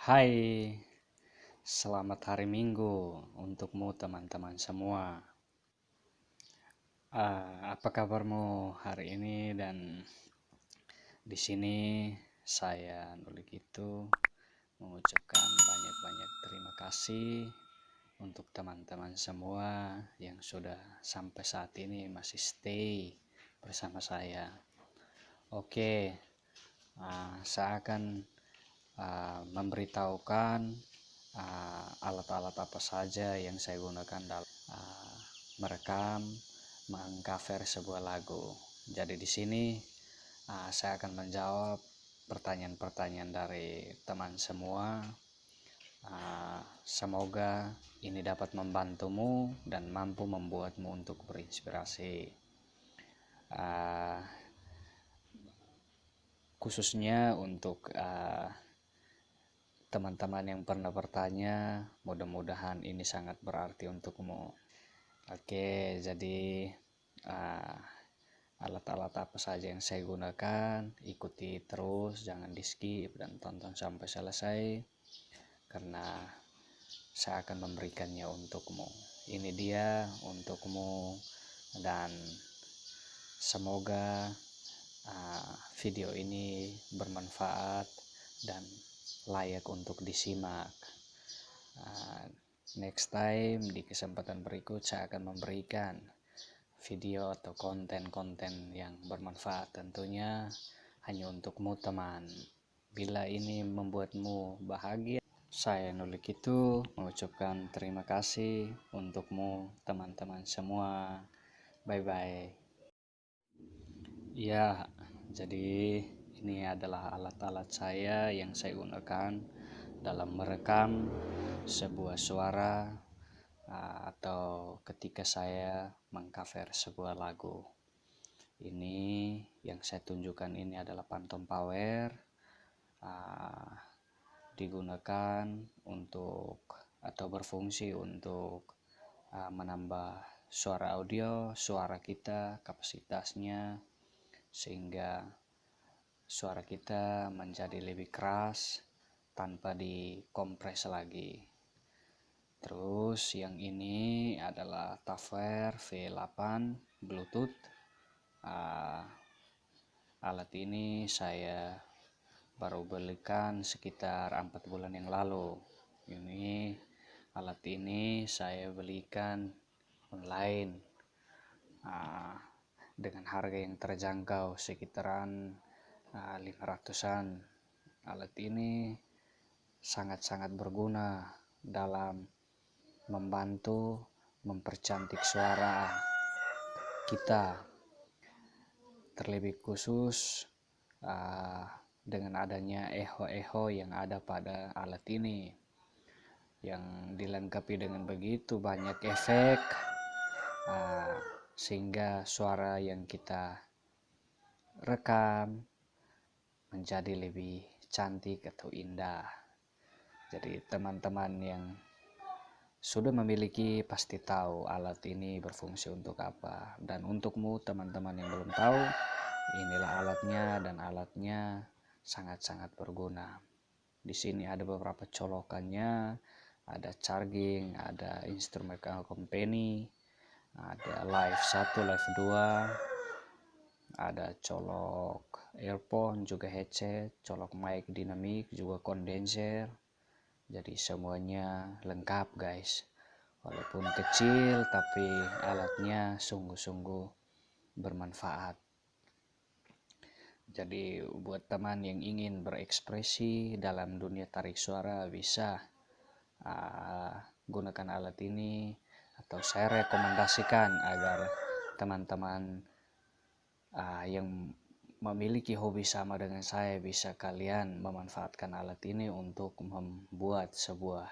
Hai, selamat hari Minggu untukmu teman-teman semua. Uh, apa kabarmu hari ini dan di sini saya nulis itu mengucapkan banyak-banyak terima kasih untuk teman-teman semua yang sudah sampai saat ini masih stay bersama saya. Oke, uh, saya akan uh, memberitahukan alat-alat uh, apa saja yang saya gunakan dalam uh, merekam mengcover sebuah lagu. Jadi di sini uh, saya akan menjawab pertanyaan-pertanyaan dari teman semua. Uh, semoga ini dapat membantumu dan mampu membuatmu untuk berinspirasi. Uh, khususnya untuk teman-teman uh, yang pernah bertanya, mudah-mudahan ini sangat berarti untukmu. Oke, jadi uh, alat-alat apa saja yang saya gunakan, ikuti terus, jangan di skip dan tonton sampai selesai karena saya akan memberikannya untukmu. Ini dia untukmu dan semoga uh, video ini bermanfaat dan layak untuk disimak. Uh, next time di kesempatan berikut saya akan memberikan video atau konten-konten yang bermanfaat. Tentunya hanya untukmu teman. Bila ini membuatmu bahagia saya nulik itu mengucapkan terima kasih untukmu teman-teman semua. Bye bye ya jadi ini adalah alat-alat saya yang saya gunakan dalam merekam sebuah suara uh, atau ketika saya mengcover sebuah lagu. Ini yang saya tunjukkan ini adalah Phantom Power uh, digunakan untuk atau berfungsi untuk uh, menambah suara audio, suara kita, kapasitasnya sehingga suara kita menjadi lebih keras tanpa dikompres lagi. Terus yang ini adalah Taver V8 Bluetooth. Uh, alat ini saya baru belikan sekitar empat bulan yang lalu. Ini alat ini saya belikan online uh, dengan harga yang terjangkau sekitaran 500-an alat ini sangat-sangat berguna dalam membantu mempercantik suara kita. Terlebih khusus uh, dengan adanya eho-eho yang ada pada alat ini yang dilengkapi dengan begitu banyak efek uh, sehingga suara yang kita rekam menjadi lebih cantik atau indah. Jadi teman-teman yang sudah memiliki pasti tahu alat ini berfungsi untuk apa. Dan untukmu teman-teman yang belum tahu, inilah alatnya dan alatnya sangat-sangat berguna. Di sini ada beberapa colokannya, ada charging, ada instrumen company, ada live 1, live 2, ada colok earphone juga headset colok mic dinamik juga kondenser jadi semuanya lengkap guys. Walaupun kecil tapi alatnya sungguh-sungguh bermanfaat. Jadi buat teman yang ingin berekspresi dalam dunia tarik suara bisa uh, gunakan alat ini atau saya rekomendasikan agar teman-teman uh, yang memiliki hobi sama dengan saya bisa kalian memanfaatkan alat ini untuk membuat sebuah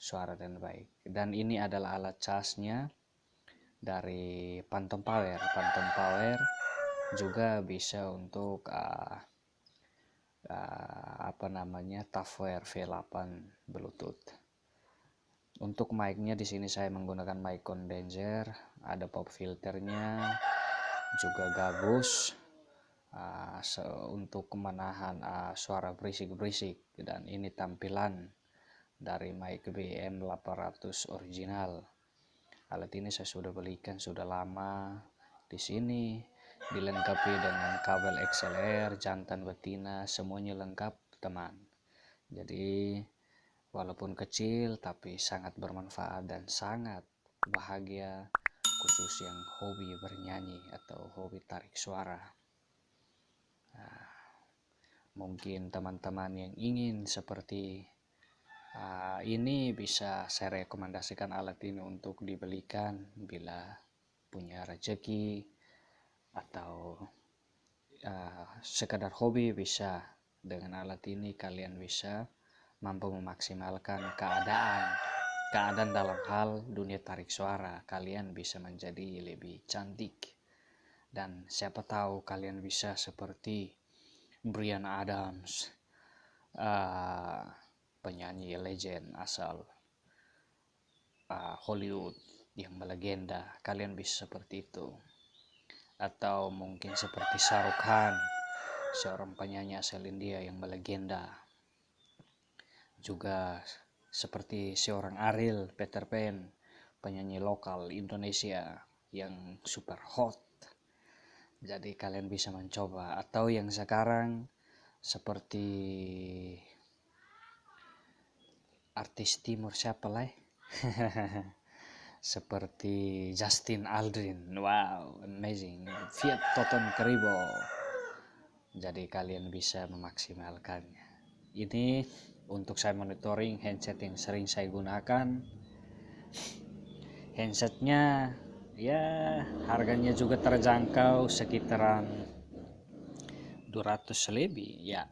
suara dan baik. Dan ini adalah alat casnya dari Phantom Power. Phantom Power juga bisa untuk uh, uh, apa namanya Tafware V8 Bluetooth. Untuk mic-nya di sini saya menggunakan mic condenser ada pop filternya juga gabus uh, untuk menahan uh, suara berisik-berisik dan ini tampilan dari mic BM 800 original. Alat ini saya sudah belikan sudah lama di sini dilengkapi dengan kabel XLR jantan betina semuanya lengkap teman. Jadi walaupun kecil tapi sangat bermanfaat dan sangat bahagia khusus yang hobi bernyanyi atau hobi tarik suara mungkin teman-teman yang ingin seperti uh, ini bisa saya rekomendasikan alat ini untuk dibelikan bila punya rezeki atau uh, sekadar hobi bisa. Dengan alat ini kalian bisa mampu memaksimalkan keadaan keadaan dalam hal dunia tarik suara. Kalian bisa menjadi lebih cantik. Dan siapa tahu kalian bisa seperti Brian Adams. Uh, penyanyi legend asal uh, Hollywood yang melegenda. Kalian bisa seperti itu. Atau mungkin seperti Shahrukh Khan seorang penyanyi asal India yang melegenda. Juga seperti seorang Ariel Peter Pan, penyanyi lokal Indonesia yang super hot. Jadi kalian bisa mencoba atau yang sekarang seperti artis timur siapa lah? seperti Justin Aldrin. Wow, amazing. Fiat Toton Keribo. Jadi kalian bisa memaksimalkannya. Ini untuk saya monitoring handset yang sering saya gunakan handsetnya ya harganya juga terjangkau sekitaran 200 lebih ya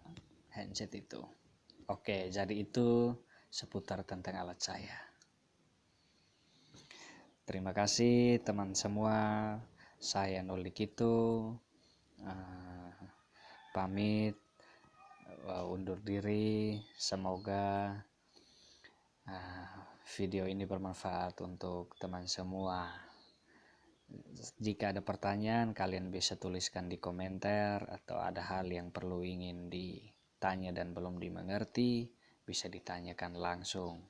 handset itu. Oke jadi itu seputar tentang alat saya terima kasih teman semua. Saya Nolik itu uh, pamit uh, undur diri. Semoga uh, video ini bermanfaat untuk teman semua jika ada pertanyaan kalian bisa tuliskan di komentar atau ada hal yang perlu ingin ditanya dan belum dimengerti bisa ditanyakan langsung.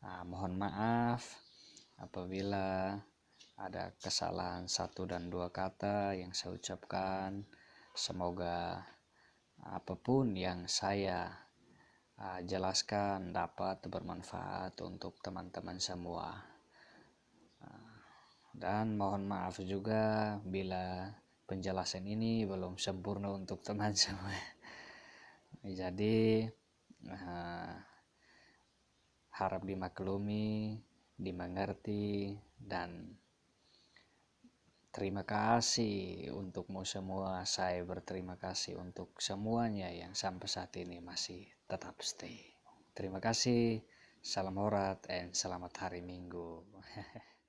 Uh, mohon maaf apabila ada kesalahan satu dan dua kata yang saya ucapkan. Semoga apa pun yang saya uh, jelaskan dapat bermanfaat untuk teman-teman semua dan mohon maaf juga bila penjelasan ini belum sempurna untuk teman semua jadi uh, harap dimaklumi dimengerti dan Terima kasih untukmu semua. Saya berterima kasih untuk semuanya yang sampai saat ini masih tetap stay. Terima kasih. Salam horat dan selamat hari Minggu.